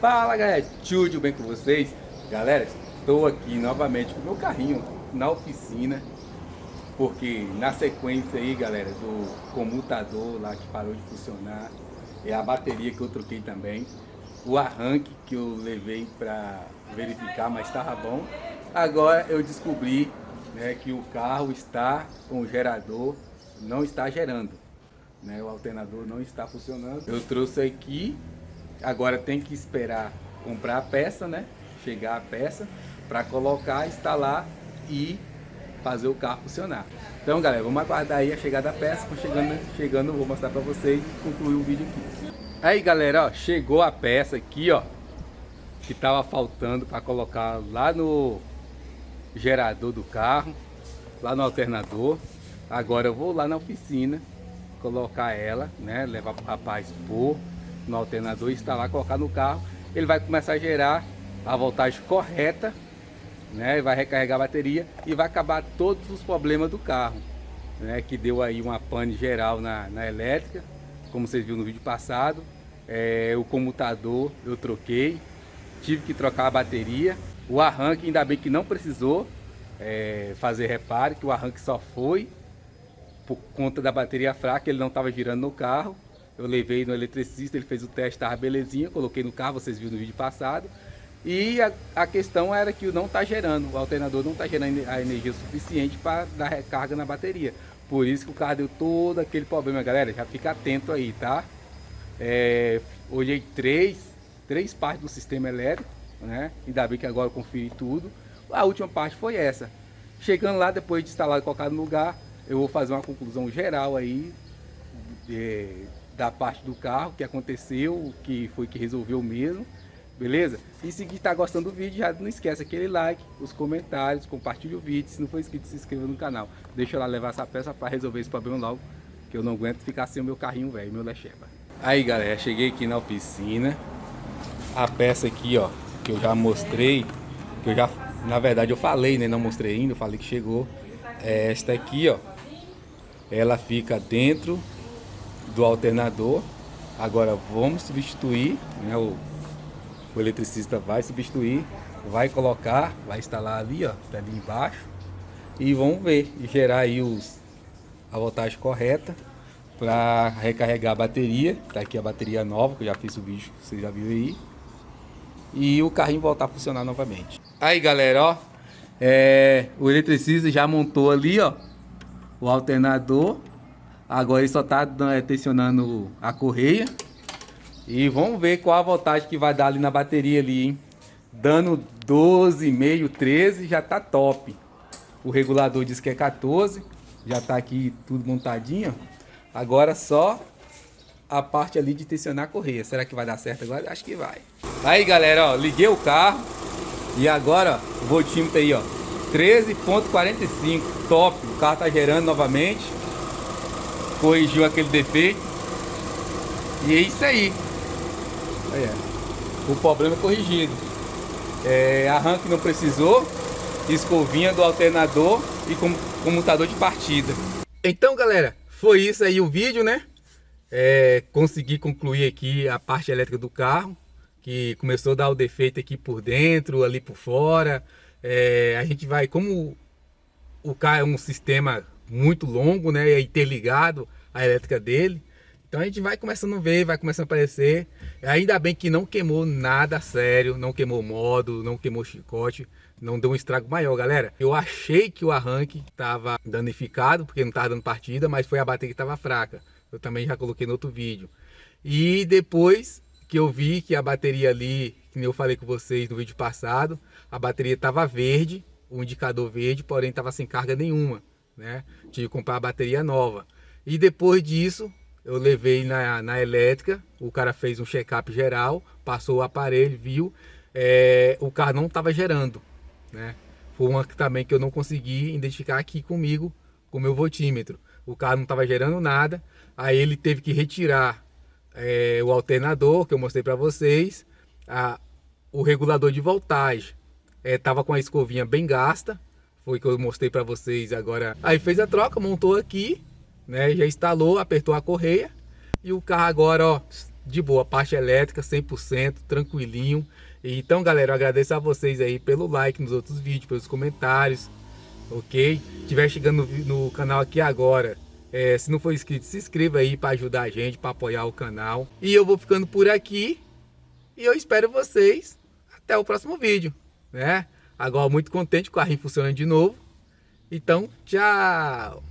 Fala galera, tudo bem com vocês? Galera, estou aqui novamente com o meu carrinho na oficina Porque na sequência aí galera, do comutador lá que parou de funcionar É a bateria que eu troquei também O arranque que eu levei para verificar, mas estava bom. Agora eu descobri né, que o carro está com o gerador, não está gerando né, O alternador não está funcionando. Eu trouxe aqui Agora tem que esperar comprar a peça, né? Chegar a peça para colocar, instalar e fazer o carro funcionar. Então, galera, vamos aguardar aí a chegada da peça. Chegando, chegando, vou mostrar para vocês e concluir o vídeo aqui. Aí, galera, ó, chegou a peça aqui, ó, que tava faltando para colocar lá no gerador do carro, lá no alternador. Agora eu vou lá na oficina colocar ela, né, levar para rapaz pôr no alternador, instalar, colocar no carro, ele vai começar a gerar a voltagem correta, né? Vai recarregar a bateria e vai acabar todos os problemas do carro, né? Que deu aí uma pane geral na, na elétrica, como vocês viram no vídeo passado. É, o comutador eu troquei, tive que trocar a bateria. O arranque ainda bem que não precisou é, fazer reparo, que o arranque só foi por conta da bateria fraca, ele não estava girando no carro. Eu levei no eletricista, ele fez o teste, estava belezinha, coloquei no carro, vocês viram no vídeo passado. E a, a questão era que não está gerando, o alternador não está gerando a energia suficiente para dar recarga na bateria. Por isso que o carro deu todo aquele problema, galera. Já fica atento aí, tá? É, olhei três, três partes do sistema elétrico, né? Ainda bem que agora eu conferi tudo. A última parte foi essa. Chegando lá, depois de instalar e colocar no lugar, eu vou fazer uma conclusão geral aí. É, da parte do carro, que aconteceu, que foi que resolveu mesmo, beleza? E se está gostando do vídeo, já não esquece aquele like, os comentários, compartilhe o vídeo, se não for inscrito, se inscreva no canal. Deixa eu lá levar essa peça para resolver esse problema logo, que eu não aguento ficar sem o meu carrinho velho, meu Lecheba. Aí galera, cheguei aqui na oficina, a peça aqui ó, que eu já mostrei, que eu já, na verdade eu falei, né, não mostrei ainda, eu falei que chegou, é esta aqui ó, ela fica dentro do alternador. Agora vamos substituir, né, o, o eletricista vai substituir, vai colocar, vai instalar ali, ó, tá ali embaixo. E vamos ver, e gerar aí os, a voltagem correta para recarregar a bateria. Tá aqui a bateria nova, que eu já fiz o vídeo, vocês já viram aí. E o carrinho voltar a funcionar novamente. Aí galera, ó, é, o eletricista já montou ali, ó, o alternador Agora ele só está é, tensionando a correia. E vamos ver qual a voltagem que vai dar ali na bateria ali, hein? Dando 12,5, 13, já tá top. O regulador diz que é 14. Já tá aqui tudo montadinho. Agora só a parte ali de tensionar a correia. Será que vai dar certo agora? Acho que vai. Aí, galera, ó, liguei o carro. E agora, ó, o voltímetro aí, ó. 13.45, top. O carro tá gerando novamente corrigiu aquele defeito. E é isso aí. Olha, o problema é corrigido. É, arranque não precisou, escovinha do alternador e com, comutador de partida. Então galera, foi isso aí o vídeo, né? É, consegui concluir aqui a parte elétrica do carro, que começou a dar o defeito aqui por dentro, ali por fora. É, a gente vai, como o carro é um sistema muito longo, né? É interligado a elétrica dele. Então a gente vai começando a ver, vai começando a aparecer. Ainda bem que não queimou nada sério, não queimou módulo, não queimou chicote, não deu um estrago maior, galera. Eu achei que o arranque estava danificado, porque não estava dando partida, mas foi a bateria que estava fraca. Eu também já coloquei no outro vídeo. E depois que eu vi que a bateria ali, que eu falei com vocês no vídeo passado, a bateria estava verde, o indicador verde, porém estava sem carga nenhuma né? Tive que comprar a bateria nova. E depois disso, eu levei na, na elétrica, o cara fez um check-up geral, passou o aparelho, viu, é, o carro não estava gerando, né? Foi uma também que eu não consegui identificar aqui comigo, com o meu voltímetro. O carro não estava gerando nada, aí ele teve que retirar é, o alternador, que eu mostrei para vocês, a, o regulador de voltagem estava é, com a escovinha bem gasta, foi que eu mostrei para vocês agora. Aí fez a troca, montou aqui, né? Já instalou, apertou a correia e o carro agora, ó, de boa, parte elétrica 100%, tranquilinho. Então, galera, eu agradeço a vocês aí pelo like nos outros vídeos, pelos comentários, ok? Estiver chegando no, no canal aqui agora, é, se não for inscrito, se inscreva aí para ajudar a gente, para apoiar o canal. E eu vou ficando por aqui e eu espero vocês até o próximo vídeo, né? Agora muito contente com o carrinho funcionando de novo. Então, tchau!